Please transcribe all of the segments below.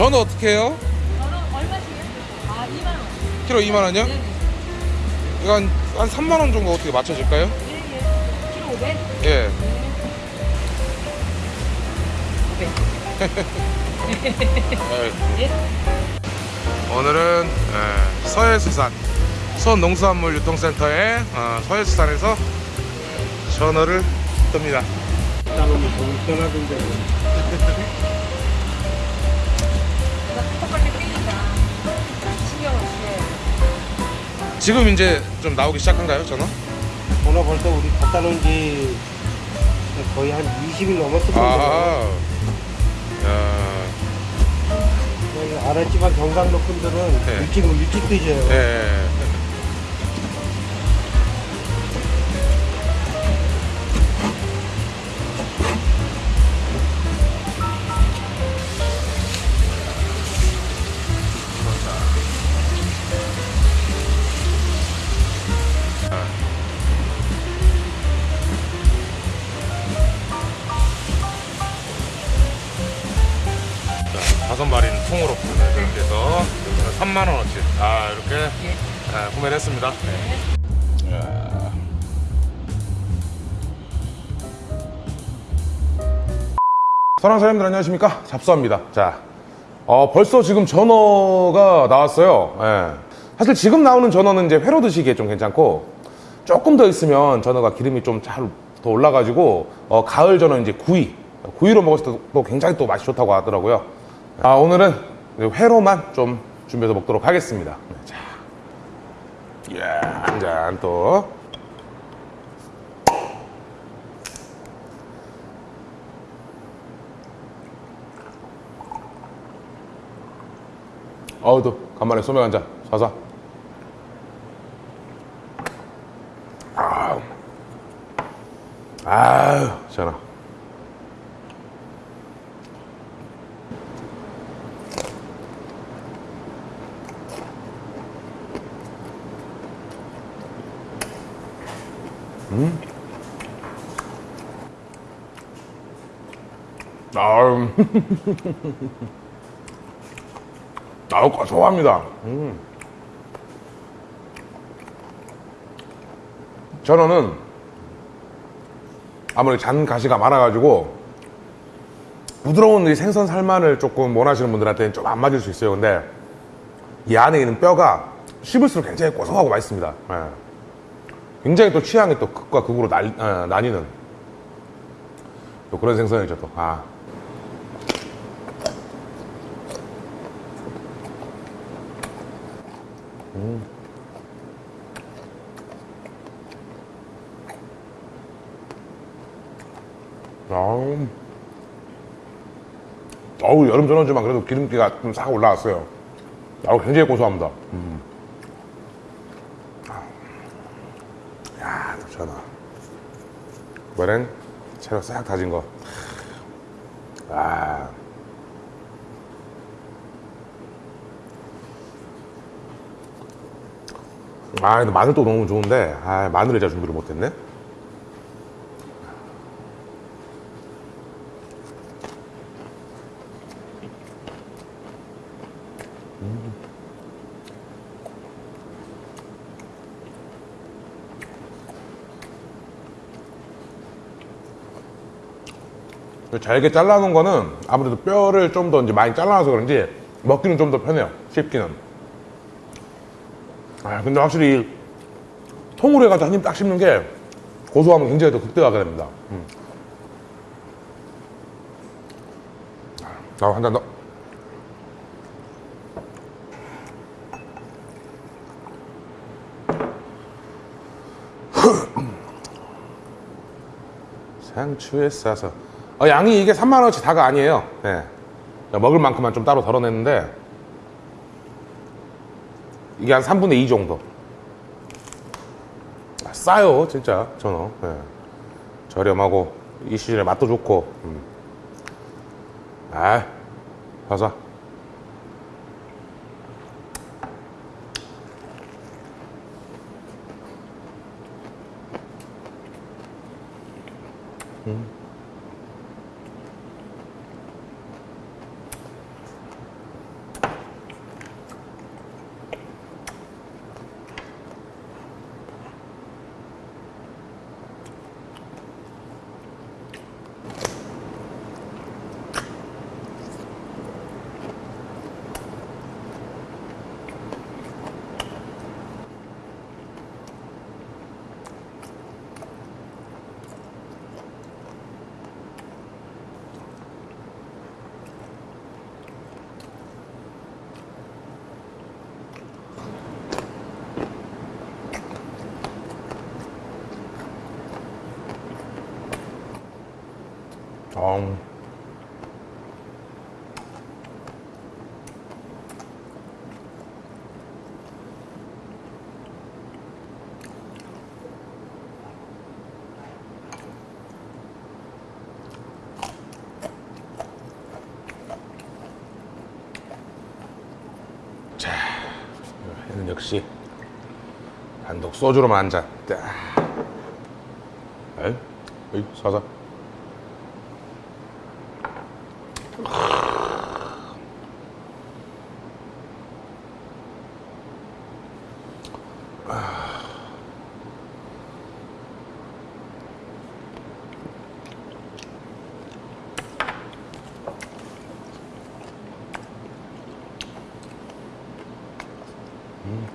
전어 어떻게 해요? 저는 얼마씩? 아, 2만 원. 키로 2만 원이요? 네네. 이거 한, 한 3만 원 정도 어떻게 맞춰질까요? 예, 예. 키로 500? 예. 예. 오늘은 예, 서해수산 수원농수산물 유통센터의 어, 서해수산에서 전어를 뜹니다. 신경 없이. 지금 이제 좀 나오기 시작한가요, 전어? 전화 벌써 우리 갖다 놓은 지 거의 한 20일 넘었을. 아, 야, 여기 알았지만 경상도 분들은 네. 일찍 일찍 드셔요. 예. 네. 이야. 사랑하는 사람들 안녕하십니까 잡수합니다. 자, 어, 벌써 지금 전어가 나왔어요. 예. 사실 지금 나오는 전어는 이제 회로 드시기에 좀 괜찮고 조금 더 있으면 전어가 기름이 좀 잘 더 올라가지고 어, 가을 전어 이제 구이 구이로 먹었을 때도 굉장히 또 맛이 좋다고 하더라고요. 아, 오늘은 회로만 좀 준비해서 먹도록 하겠습니다. 네, 자, 예, 한잔 또. 어우, 또 간만에 소맥 한잔 사사. 아우, 아유, 전 화. 아유. 아우, 고소합니다. 음. 전어는 아무래도 잔 가시가 많아가지고 부드러운 이 생선 살만을 조금 원하시는 분들한테는 좀 안 맞을 수 있어요. 근데 이 안에 있는 뼈가 씹을수록 굉장히 고소하고 맛있습니다. 예. 굉장히 또 취향이 또 극과 극으로 날- 어, 나뉘는 또 그런 생선이죠. 또. 아. 아우, 어우 여름 전어지만 그래도 기름기가 좀 싹 올라왔어요. 아우 굉장히 고소합니다. 음. 야, 또 전어. 이번엔 채로 싹 다진 거. 아. 아, 마늘도 너무 좋은데, 아, 마늘을 제가 준비를 못했네. 잘게 잘라놓은 거는 아무래도 뼈를 좀 더 이제 많이 잘라놔서 그런지 먹기는 좀 더 편해요. 씹기는. 아, 근데 확실히 이 통으로 해가지고 한 입 딱 씹는 게 고소하면 굉장히 더 극대화가 됩니다. 음. 자, 한잔 더. 상추에 싸서 어, 양이 이게 3만원어치 다가 아니에요 네. 먹을 만큼만 좀 따로 덜어냈는데 이게 한 3분의 2 정도 아, 싸요 진짜 전어 네. 저렴하고 이 시즌에 맛도 좋고 음. 아 사사 어. 자, 얘는 역시 단독 소주로만 한 잔. 딱. 에이, 에이, 사자. 음.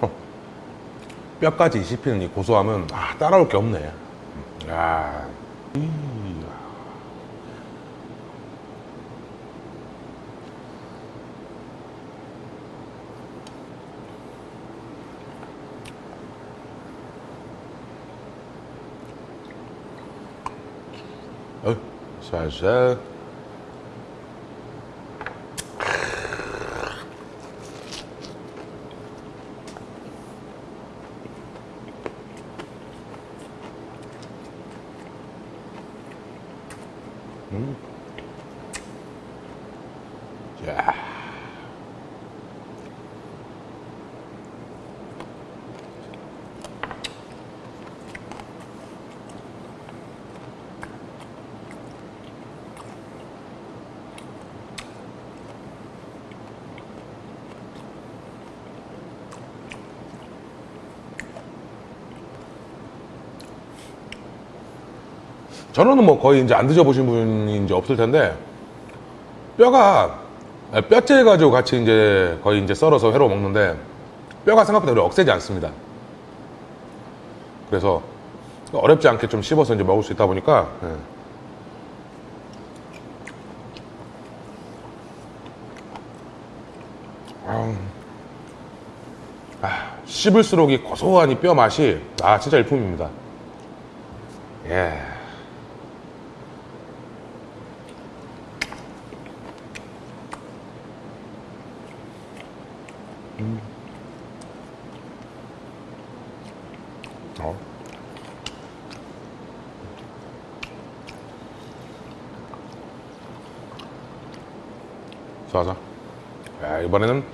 어. 뼈까지 씹히는 이 고소함은 아, 따라올 게 없네. 야. 이. 어, 살살. 야. 저는 뭐 거의 이제 안 드셔보신 분이 이제 없을 텐데 뼈가 뼈째 가지고 같이 이제 거의 이제 썰어서 회로 먹는데 뼈가 생각보다 그렇게 억세지 않습니다. 그래서 어렵지 않게 좀 씹어서 이제 먹을 수 있다 보니까 예. 아우. 아, 씹을수록 이 고소한 이 뼈 맛이 아 진짜 일품입니다. 예. 어. 좋아서. 야, 이번에는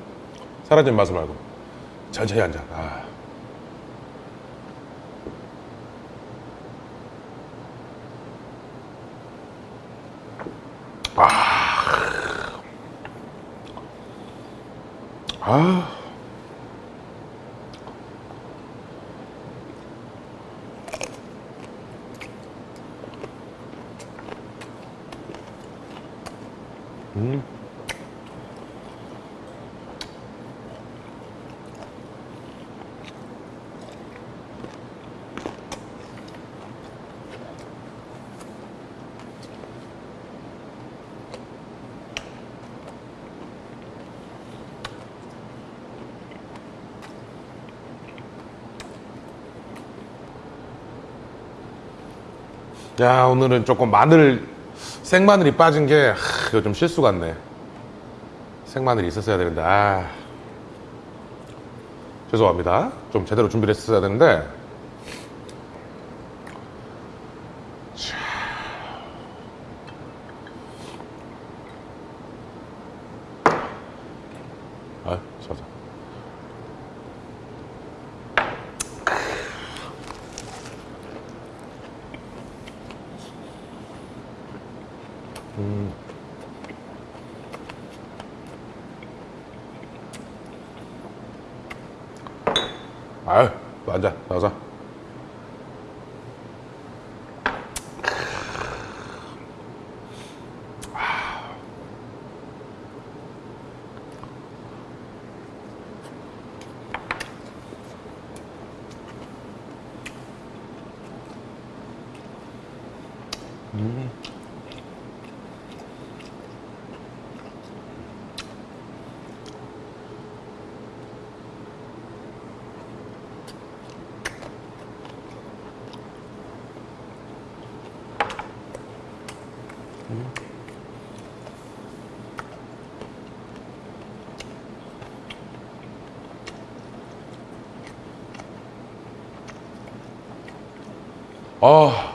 사라진 맛을 말고 천천히 한 잔. 아. 아. 아. 야 오늘은 조금 마늘 생마늘이 빠진 게 하, 이거 좀 실수 같네. 생마늘이 있었어야 되는데 아. 죄송합니다. 좀 제대로 준비를 했어야 되는데. 자. 아 자자 아유, 또 앉아, 아,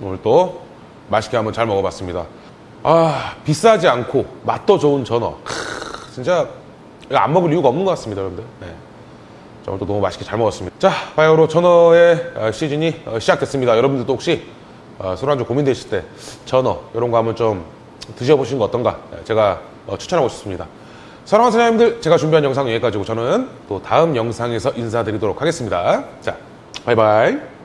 오늘 또 맛있게 한번 잘 먹어봤습니다. 아, 비싸지 않고 맛도 좋은 전어. 크, 진짜 이거 안 먹을 이유가 없는 것 같습니다, 여러분들. 네. 자, 오늘도 너무 맛있게 잘 먹었습니다. 자, 바이오로 전어의 어, 시즌이 어, 시작됐습니다. 여러분들도 혹시 어, 술안주 고민되실 때 전어 이런 거 한번 좀 드셔보시는 거 어떤가 네, 제가 어, 추천하고 싶습니다. 사랑하는 사장님들, 제가 준비한 영상 여기까지고 저는 또 다음 영상에서 인사드리도록 하겠습니다. 자, 바이바이.